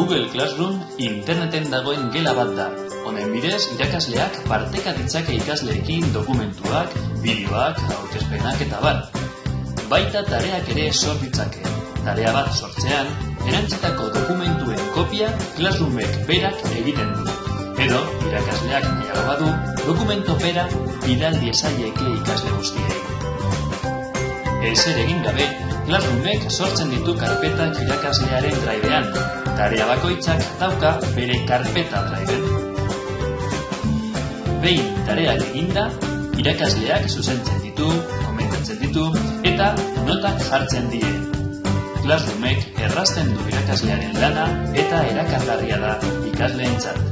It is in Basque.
Google Classroom interneten dagoen gela bat da. Honen bidez, irakasleak parteka ditzake ikasleekin dokumentuak, bideoak, aurkezpenak eta bar. Baita tareak ere sor ditzake. Tarea bat sortzean, erantzitako dokumentuen kopia Classroomek berak egiten du. Edo, irakasleak nahiago badu, dokumento bera bidal diesaieke ikasle. Ezer egin gabe, Classroomek sortzen ditu karpetak irakaslearen draibean. Tarea bakoitzak dauka bere karpeta draiben. Behin tareak eginda, irakasleak zuzentzen ditu, komentatzen ditu eta notak jartzen die. Classroomek errazten du irakaslearen lana eta erakargarria da ikasleentzat.